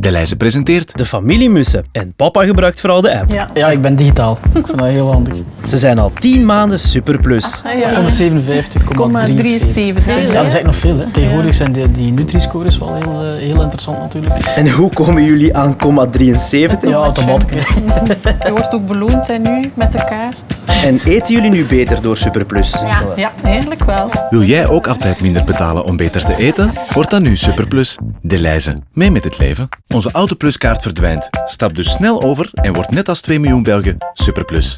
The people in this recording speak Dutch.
Deleuze presenteert De familiemussen. En papa gebruikt vooral de app. Ja. Ja, ik ben digitaal. Ik vind dat heel handig. Ze zijn al 10 maanden superplus. Ah, ja. 157,73. 73. Ja, dat is eigenlijk nog veel. Hè. Tegenwoordig zijn die, die Nutri-scores wel heel, eh, heel interessant natuurlijk. En hoe komen jullie aan 0,73? Ja, automatisch. Je wordt ook beloond hè, nu met de kaart. En eten jullie nu beter door superplus? Ja, ja eigenlijk wel. Wil jij ook altijd minder betalen om beter te eten? Word dan nu Superplus. Deleuze. Mee met het leven. Onze Autopluskaart verdwijnt. Stap dus snel over en word net als 2 miljoen Belgen Superplus.